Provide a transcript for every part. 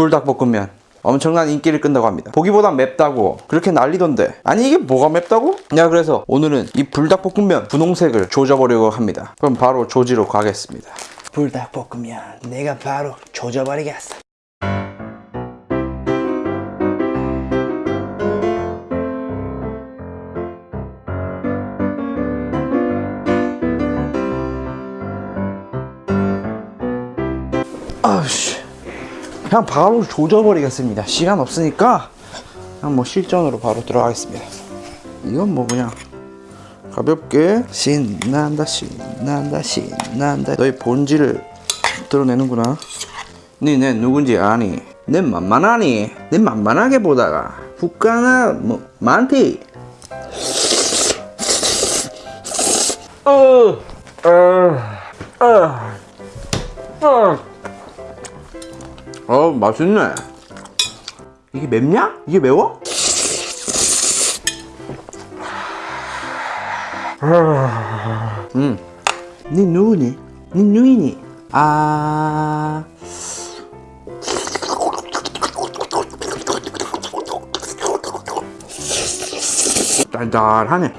불닭볶음면. 엄청난 인기를 끈다고 합니다. 보기보단 맵다고. 그렇게 난리던데. 아니 이게 뭐가 맵다고? 야 그래서 오늘은 이 불닭볶음면 분홍색을 조져보려고 합니다. 그럼 바로 조지로 가겠습니다. 불닭볶음면. 내가 바로 조져버리겠어 그냥 바로 조져버리겠습니다. 시간 없으니까 그냥 뭐 실전으로 바로 들어가겠습니다. 이건 뭐 그냥 가볍게 신난다 신난다 신난다. 너의 본질을 드러내는구나. 니내 누군지 아니. 내 만만하니? 내 만만하게 보다가 북가나 뭐 많디 어, 어, 어, 어. 어 맛있네 이게 맵냐? 이게 매워? 음. 니 누구니? 니 누이니? 아... 짠짠하네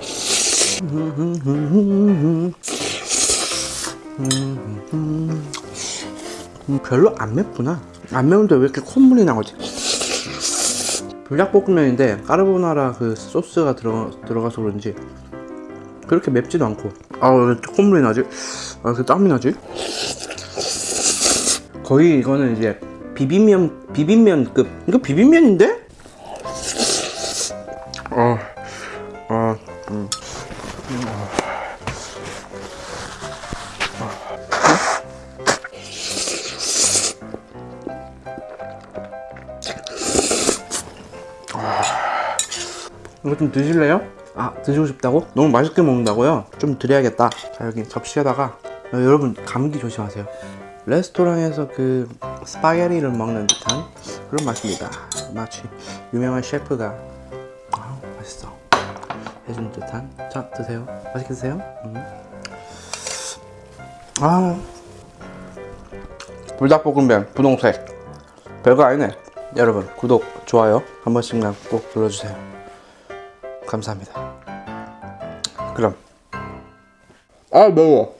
음, 별로 안 맵구나 안 매운데 왜 이렇게 콧물이 나오지? 불닭볶음면인데 까르보나라 그 소스가 들어, 들어가서 그런지 그렇게 맵지도 않고 아왜 콧물이 나지? 아 왜 땀이 나지? 거의 이거는 이제 비빔면 비빔면급 이거 비빔면인데? 이거 좀 드실래요? 아 드시고 싶다고? 너무 맛있게 먹는다고요? 좀 드려야겠다. 자 여기 접시에다가 어, 여러분 감기 조심하세요. 레스토랑에서 그 스파게티를 먹는 듯한 그런 맛입니다. 마치 유명한 셰프가 아 맛있어. 해준 듯한. 자 드세요. 맛있게 드세요. 음. 아 불닭볶음면 분홍색. 별거 아니네. 여러분 구독 좋아요 한 번씩만 꼭 눌러주세요 감사합니다. 그럼 아 매워.